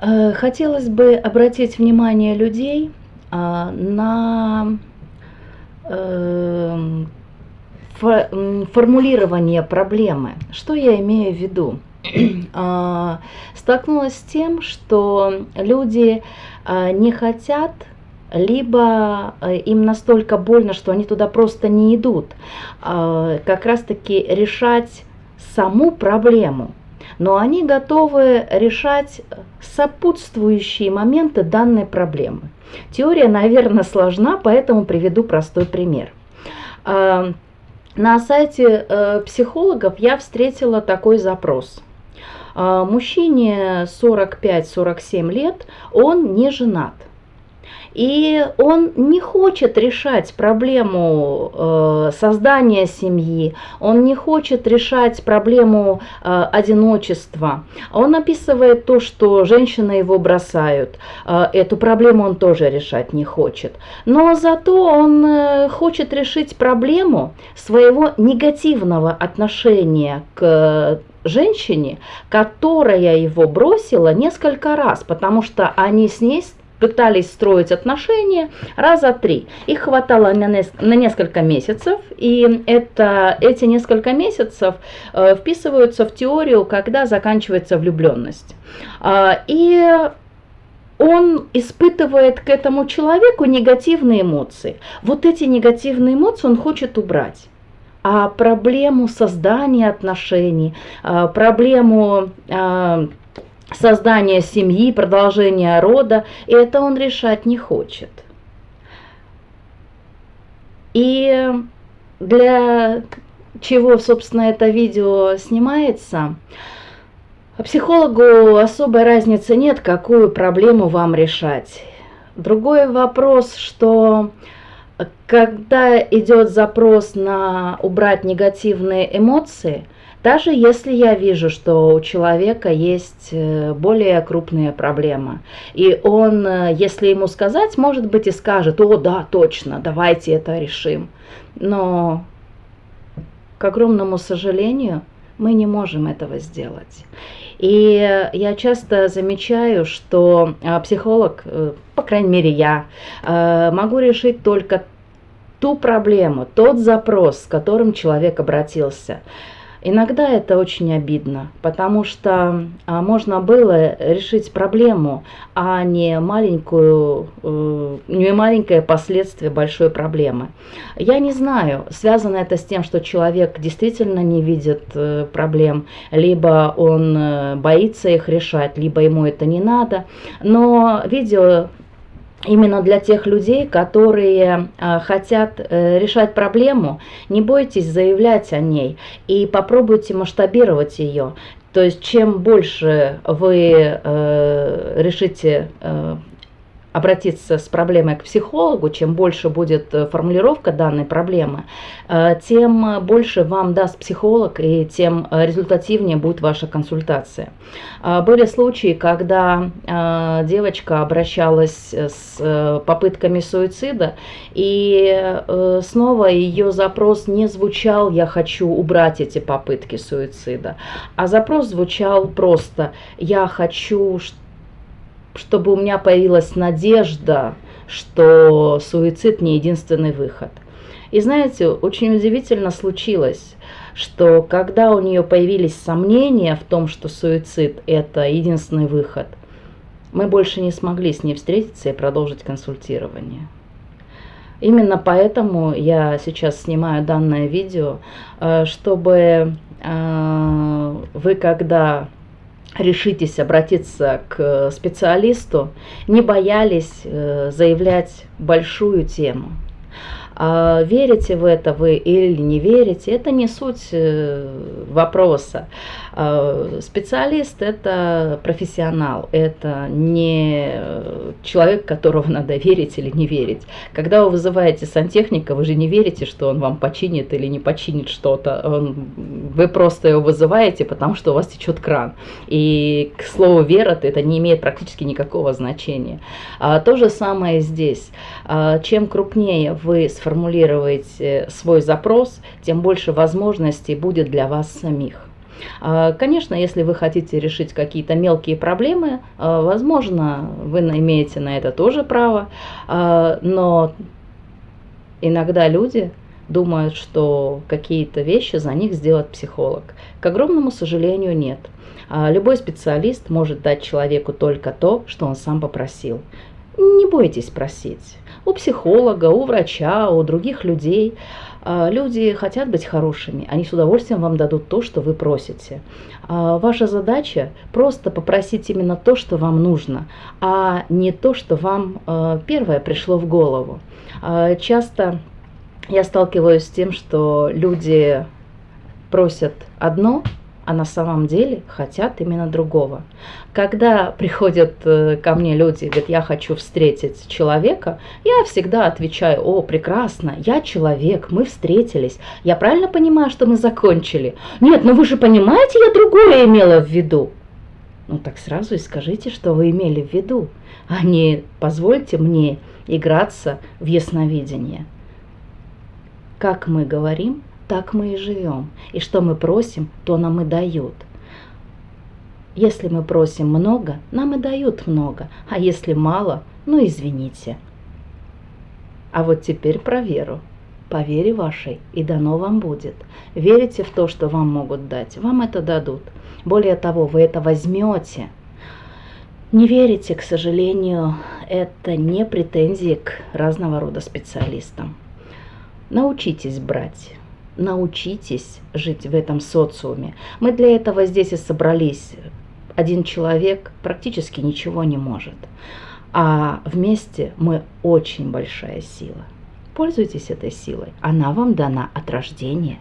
Э, хотелось бы обратить внимание людей а, на эм, формулирование проблемы. Что я имею в виду? А, столкнулась с тем, что люди а, не хотят либо э, им настолько больно, что они туда просто не идут, как раз-таки решать саму проблему – но они готовы решать сопутствующие моменты данной проблемы. Теория, наверное, сложна, поэтому приведу простой пример. А, на сайте э, психологов я встретила такой запрос. А, мужчине 45-47 лет, он не женат. И он не хочет решать проблему э, создания семьи, он не хочет решать проблему э, одиночества. Он описывает то, что женщины его бросают. Э, эту проблему он тоже решать не хочет. Но зато он э, хочет решить проблему своего негативного отношения к женщине, которая его бросила несколько раз, потому что они с ней пытались строить отношения раза три. Их хватало на, на несколько месяцев, и это, эти несколько месяцев э, вписываются в теорию, когда заканчивается влюбленность. Э, и он испытывает к этому человеку негативные эмоции. Вот эти негативные эмоции он хочет убрать. А проблему создания отношений, э, проблему... Создания семьи, продолжения рода, это он решать не хочет. И для чего, собственно, это видео снимается, психологу особой разницы нет, какую проблему вам решать. Другой вопрос, что когда идет запрос на убрать негативные эмоции – даже если я вижу, что у человека есть э, более крупные проблемы, и он, э, если ему сказать, может быть и скажет, о да, точно, давайте это решим. Но, к огромному сожалению, мы не можем этого сделать. И я часто замечаю, что э, психолог, по крайней мере я, могу решить только ту проблему, тот запрос, с которым человек обратился. Иногда это очень обидно, потому что а, можно было решить проблему, а не маленькую, э, не маленькое последствие большой проблемы. Я не знаю, связано это с тем, что человек действительно не видит э, проблем, либо он э, боится их решать, либо ему это не надо. Но видео именно для тех людей, которые э, хотят э, решать проблему, не бойтесь заявлять о ней и попробуйте масштабировать ее. То есть чем больше вы э, решите э, обратиться с проблемой к психологу, чем больше будет э, формулировка данной проблемы, э, тем больше вам даст психолог и тем э, результативнее будет ваша консультация. Были случаи, когда девочка обращалась с попытками суицида, и снова ее запрос не звучал «я хочу убрать эти попытки суицида», а запрос звучал просто «я хочу, чтобы у меня появилась надежда, что суицид не единственный выход. И знаете, очень удивительно случилось, что когда у нее появились сомнения в том, что суицид это единственный выход, мы больше не смогли с ней встретиться и продолжить консультирование. Именно поэтому я сейчас снимаю данное видео, э, чтобы э, вы, когда решитесь обратиться к специалисту, не боялись э, заявлять большую тему. А верите в это вы или не верите, это не суть э, вопроса. А, специалист – это профессионал, это не человек, которого надо верить или не верить. Когда вы вызываете сантехника, вы же не верите, что он вам починит или не починит что-то. Вы просто его вызываете, потому что у вас течет кран. И, к слову, вера это не имеет практически никакого значения. А, то же самое здесь. Чем крупнее вы сформируете сформулируете свой запрос, тем больше возможностей будет для вас самих. А, конечно, если вы хотите решить какие-то мелкие проблемы, а, возможно, вы имеете на это тоже право, а, но иногда люди думают, что какие-то вещи за них сделает психолог. К огромному сожалению, нет. Любой специалист может дать человеку только то, что он сам попросил. Не бойтесь просить. У психолога, у врача, у других людей – а, люди хотят быть хорошими, они с удовольствием вам дадут то, что вы просите. А, ваша задача просто попросить именно то, что вам нужно, а не то, что вам а, первое пришло в голову. Часто я сталкиваюсь с тем, что люди просят одно, а на самом деле хотят именно другого. Когда приходят э, ко мне люди и говорят, я хочу встретить человека, я всегда отвечаю, о, прекрасно, я человек, мы встретились. Я правильно понимаю, что мы закончили? Нет, ну вы же понимаете, я другое имела в виду. Ну так сразу и скажите, что вы имели в виду, а не позвольте мне играться в ясновидение. Как мы говорим, так мы и живем. И что мы просим, то нам и дают. Если мы просим много, нам и дают много, а если мало, ну извините. А вот теперь про веру. По вере вашей и дано вам будет. Верите в то, что вам могут дать, вам это дадут. Более того, вы это возьмете. Не верите, к сожалению, это не претензии к разного рода специалистам. Научитесь брать научитесь жить в этом социуме. Мы для этого здесь и собрались. Один человек практически ничего не может. А вместе мы очень большая сила. Пользуйтесь этой силой. Она вам дана от рождения.